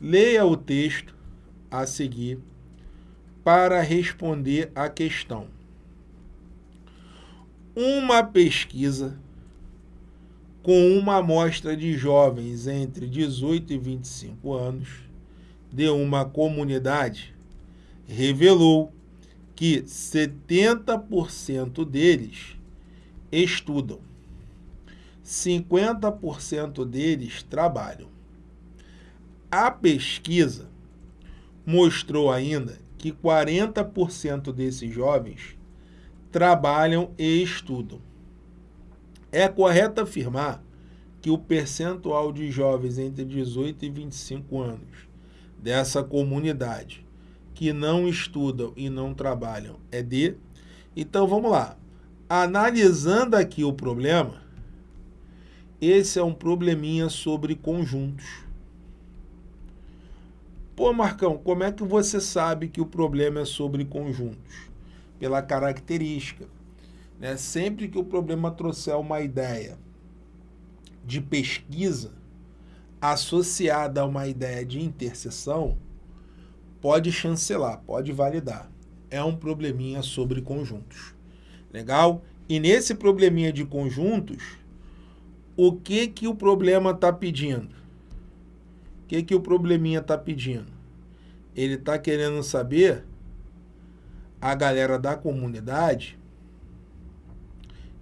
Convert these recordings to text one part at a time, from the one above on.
Leia o texto a seguir para responder a questão. Uma pesquisa com uma amostra de jovens entre 18 e 25 anos de uma comunidade revelou que 70% deles estudam, 50% deles trabalham. A pesquisa mostrou ainda que 40% desses jovens trabalham e estudam. É correto afirmar que o percentual de jovens entre 18 e 25 anos dessa comunidade que não estudam e não trabalham é de. Então vamos lá. Analisando aqui o problema, esse é um probleminha sobre conjuntos. Pô, Marcão, como é que você sabe que o problema é sobre conjuntos? Pela característica. Né? Sempre que o problema trouxer uma ideia de pesquisa associada a uma ideia de interseção, pode chancelar, pode validar. É um probleminha sobre conjuntos. Legal? E nesse probleminha de conjuntos, o que que o problema está pedindo? O que que o probleminha está pedindo? Ele está querendo saber, a galera da comunidade,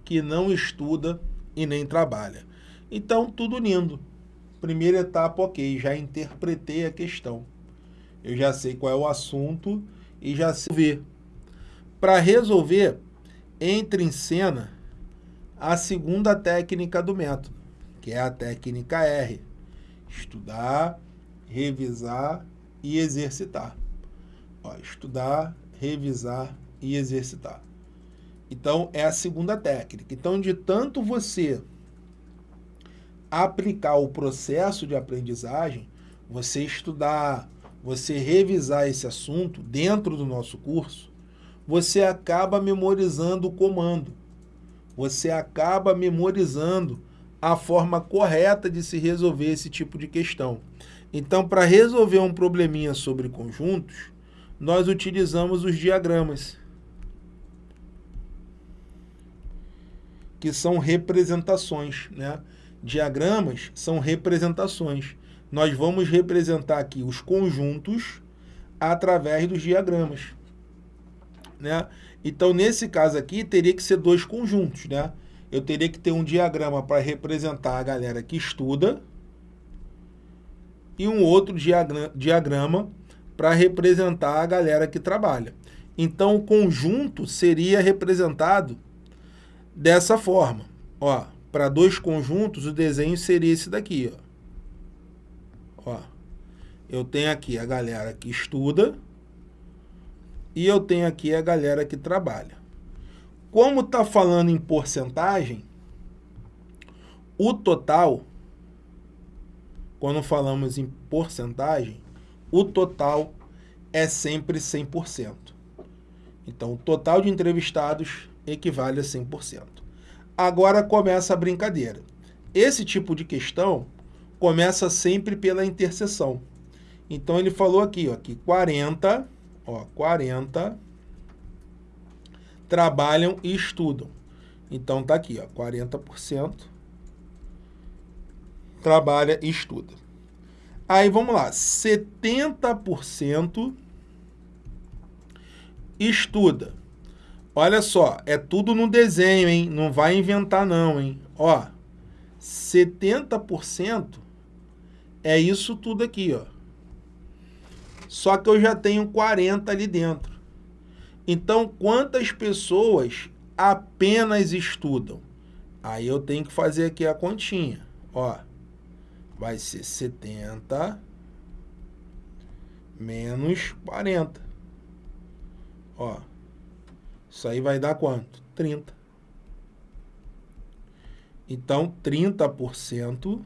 que não estuda e nem trabalha. Então, tudo lindo. Primeira etapa, ok, já interpretei a questão. Eu já sei qual é o assunto e já sei ver. Para resolver, entra em cena a segunda técnica do método, que é a técnica R. Estudar, revisar e exercitar. Ó, estudar, revisar e exercitar. Então, é a segunda técnica. Então, de tanto você aplicar o processo de aprendizagem, você estudar, você revisar esse assunto dentro do nosso curso, você acaba memorizando o comando. Você acaba memorizando a forma correta de se resolver esse tipo de questão. Então, para resolver um probleminha sobre conjuntos, nós utilizamos os diagramas. que são representações. Né? Diagramas são representações. Nós vamos representar aqui os conjuntos através dos diagramas. Né? Então, nesse caso aqui, teria que ser dois conjuntos. Né? Eu teria que ter um diagrama para representar a galera que estuda e um outro diagrama para representar a galera que trabalha. Então, o conjunto seria representado dessa forma. Ó, para dois conjuntos, o desenho seria esse daqui. Ó. ó. Eu tenho aqui a galera que estuda e eu tenho aqui a galera que trabalha. Como está falando em porcentagem, o total, quando falamos em porcentagem, o total é sempre 100%. Então, o total de entrevistados equivale a 100%. Agora começa a brincadeira. Esse tipo de questão começa sempre pela interseção. Então ele falou aqui, ó, que 40, ó, 40 trabalham e estudam. Então tá aqui, ó, 40% trabalha e estuda. Aí vamos lá, 70% estuda. Olha só, é tudo no desenho, hein? Não vai inventar não, hein? Ó, 70% é isso tudo aqui, ó. Só que eu já tenho 40 ali dentro. Então, quantas pessoas apenas estudam? Aí eu tenho que fazer aqui a continha. Ó, vai ser 70 menos 40. Ó, isso aí vai dar quanto? 30. Então, 30%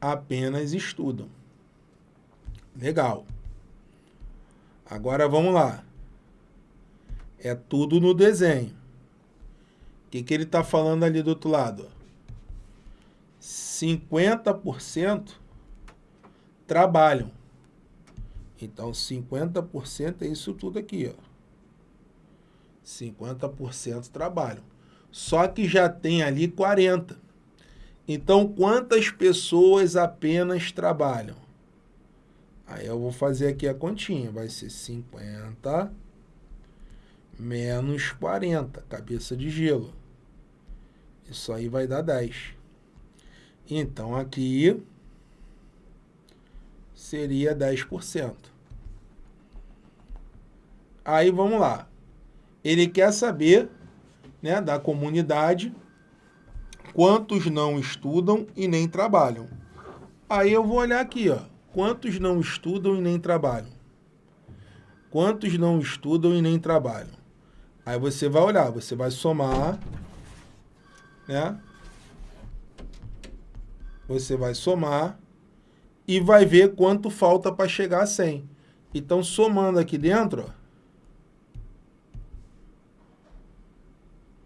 apenas estudam. Legal. Agora vamos lá. É tudo no desenho. O que, que ele está falando ali do outro lado? 50% trabalham. Então, 50% é isso tudo aqui, ó. 50% trabalham. Só que já tem ali 40%. Então, quantas pessoas apenas trabalham? Aí eu vou fazer aqui a continha. Vai ser 50 menos 40, cabeça de gelo. Isso aí vai dar 10. Então, aqui seria 10%. Aí, vamos lá. Ele quer saber né, da comunidade quantos não estudam e nem trabalham. Aí eu vou olhar aqui, ó. Quantos não estudam e nem trabalham? Quantos não estudam e nem trabalham? Aí você vai olhar, você vai somar, né? Você vai somar e vai ver quanto falta para chegar a 100. Então, somando aqui dentro, ó,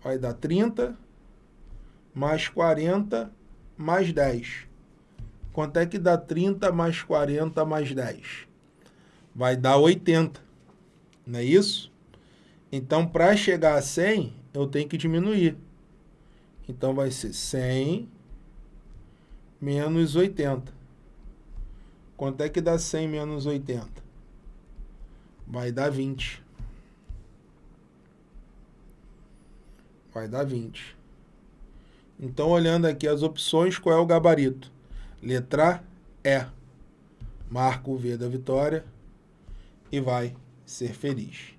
vai dar 30, mais 40, mais 10. Quanto é que dá 30 mais 40 mais 10? Vai dar 80, não é isso? Então, para chegar a 100, eu tenho que diminuir. Então, vai ser 100 menos 80. Quanto é que dá 100 menos 80? Vai dar 20. Vai dar 20. Então, olhando aqui as opções, qual é o gabarito? Letra E. Marca o V da vitória e vai ser feliz.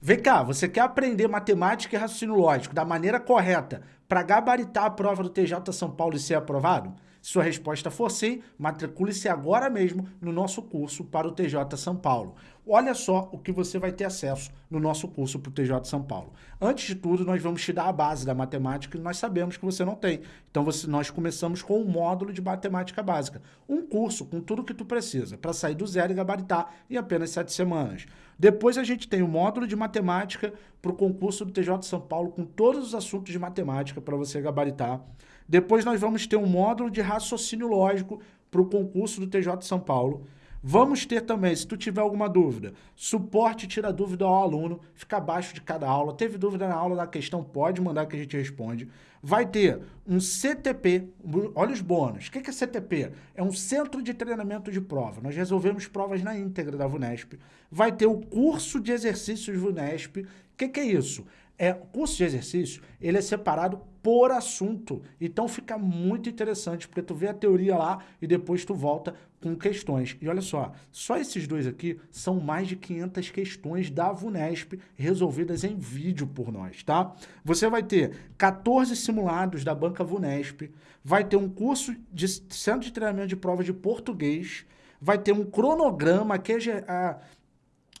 Vem cá, você quer aprender matemática e raciocínio lógico da maneira correta para gabaritar a prova do TJ São Paulo e ser aprovado? Se sua resposta for sim, matricule-se agora mesmo no nosso curso para o TJ São Paulo. Olha só o que você vai ter acesso no nosso curso para o TJ São Paulo. Antes de tudo, nós vamos te dar a base da matemática que nós sabemos que você não tem. Então, você, nós começamos com um módulo de matemática básica. Um curso com tudo que tu precisa para sair do zero e gabaritar em apenas sete semanas. Depois a gente tem o módulo de matemática para o concurso do TJ São Paulo com todos os assuntos de matemática para você gabaritar. Depois nós vamos ter um módulo de raciocínio lógico para o concurso do TJ São Paulo. Vamos ter também, se tu tiver alguma dúvida, suporte tira dúvida ao aluno, fica abaixo de cada aula. Teve dúvida na aula da questão, pode mandar que a gente responde. Vai ter um CTP, olha os bônus. O que é CTP? É um Centro de Treinamento de Prova. Nós resolvemos provas na íntegra da VUNESP. Vai ter o curso de exercícios VUNESP. O que, que é isso? É, o curso de exercício, ele é separado por assunto. Então fica muito interessante, porque tu vê a teoria lá e depois tu volta com questões. E olha só, só esses dois aqui são mais de 500 questões da VUNESP resolvidas em vídeo por nós, tá? Você vai ter 14 simulados da banca VUNESP, vai ter um curso de centro de treinamento de prova de português, vai ter um cronograma que é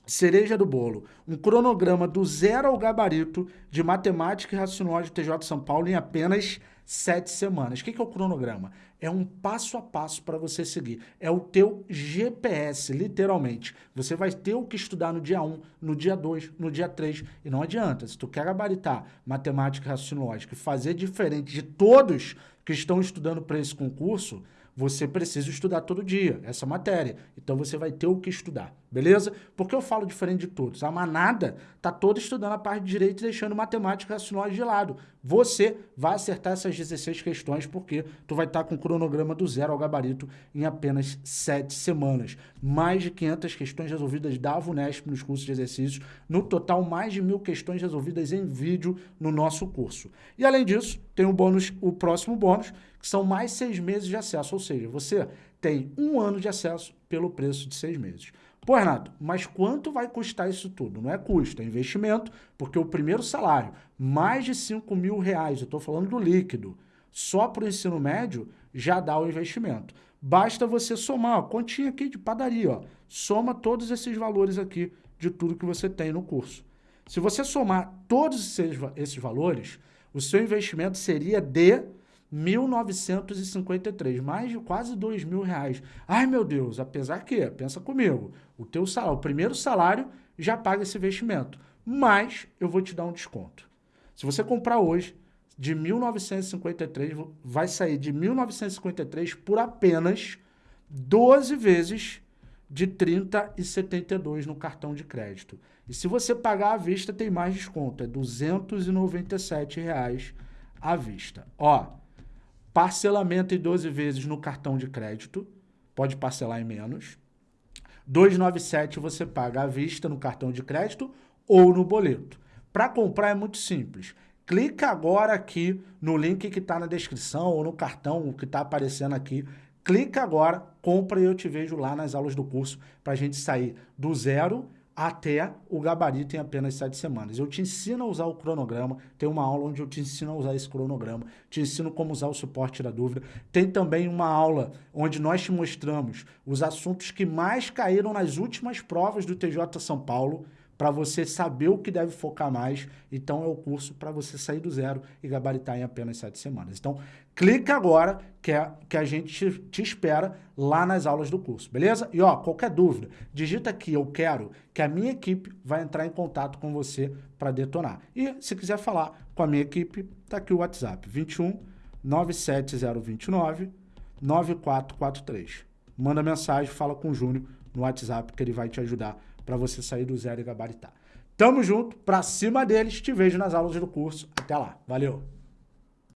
cereja do bolo, um cronograma do zero ao gabarito de matemática e raciocínio TJ São Paulo em apenas sete semanas. O que é o cronograma? É um passo a passo para você seguir. É o teu GPS, literalmente. Você vai ter o que estudar no dia 1, no dia 2, no dia 3. E não adianta, se tu quer gabaritar matemática e raciocínio e fazer diferente de todos que estão estudando para esse concurso, você precisa estudar todo dia essa matéria. Então você vai ter o que estudar, beleza? Porque eu falo diferente de todos. A manada tá toda estudando a parte de direito e deixando matemática e racionais de lado. Você vai acertar essas 16 questões porque tu vai estar tá com o cronograma do zero ao gabarito em apenas 7 semanas. Mais de 500 questões resolvidas da VUNESP nos cursos de exercícios. No total, mais de mil questões resolvidas em vídeo no nosso curso. E além disso, tem o bônus, o próximo bônus, são mais seis meses de acesso, ou seja, você tem um ano de acesso pelo preço de seis meses. Pô, Renato, mas quanto vai custar isso tudo? Não é custo, é investimento, porque o primeiro salário, mais de 5 mil reais, eu estou falando do líquido, só para o ensino médio, já dá o investimento. Basta você somar, ó, continha aqui de padaria, ó, soma todos esses valores aqui de tudo que você tem no curso. Se você somar todos esses, esses valores, o seu investimento seria de 1.953, mais de quase dois mil reais. Ai, meu Deus, apesar que, pensa comigo, o teu salário, o primeiro salário já paga esse investimento, mas eu vou te dar um desconto. Se você comprar hoje, de 1.953, vai sair de 1.953 por apenas 12 vezes de 30 e 72 no cartão de crédito. E se você pagar à vista, tem mais desconto, é 297 reais à vista. Ó, parcelamento em 12 vezes no cartão de crédito, pode parcelar em menos. 297 você paga à vista no cartão de crédito ou no boleto. Para comprar é muito simples. Clica agora aqui no link que está na descrição ou no cartão que está aparecendo aqui clica agora, compra e eu te vejo lá nas aulas do curso para a gente sair do zero até o gabarito em apenas sete semanas. Eu te ensino a usar o cronograma, tem uma aula onde eu te ensino a usar esse cronograma, te ensino como usar o suporte da dúvida. Tem também uma aula onde nós te mostramos os assuntos que mais caíram nas últimas provas do TJ São Paulo, para você saber o que deve focar mais. Então é o curso para você sair do zero e gabaritar em apenas sete semanas. Então clica agora que, é, que a gente te, espera lá nas aulas do curso, beleza? E ó, qualquer dúvida, digita aqui eu quero que a minha equipe vai entrar em contato com você para detonar. E se quiser falar com a minha equipe, tá aqui o WhatsApp 21 97029 9443. Manda mensagem, fala com o Júnior no WhatsApp que ele vai te ajudar para você sair do zero e gabaritar. Tamo junto, pra cima deles, te vejo nas aulas do curso. Até lá, valeu!